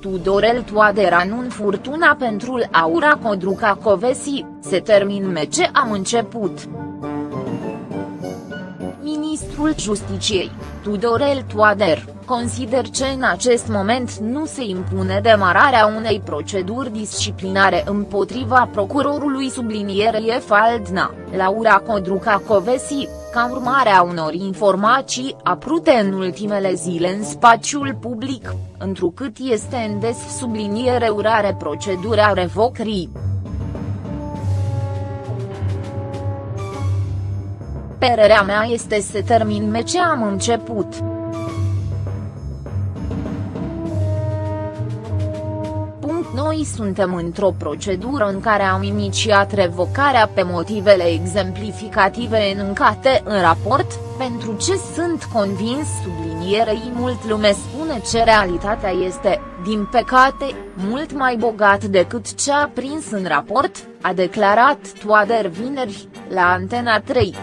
Tudorel Toader anun furtuna pentru Aura Codruca Covesi, se termin mece am început. Ministrul Justiciei, Tudorel Toader, consider că în acest moment nu se impune demararea unei proceduri disciplinare împotriva procurorului sublinierei Faldna, Laura Codruca Covesi, ca urmare a unor informații aprute în ultimele zile în spațiul public, întrucât este în des subliniere urare procedura revocării. Părerea mea este să termin ce am început. Noi suntem într-o procedură în care am inițiat revocarea pe motivele exemplificative enuncate în raport, pentru ce sunt convins sublinierei mult lume spune ce realitatea este, din păcate, mult mai bogat decât ce a prins în raport, a declarat Toader vineri, la Antena 3.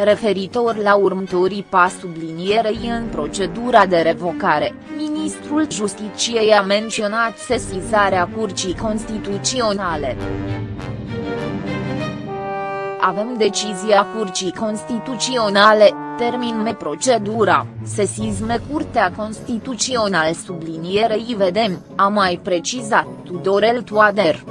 Referitor la următorii pas sublinierei în procedura de revocare, ministrul Justiciei a menționat sesizarea Curții Constituționale. Avem decizia Curții Constituționale, terminme procedura, sesizme Curtea Constituțională sublinierei vedem, a mai precizat. Tudorel Toader.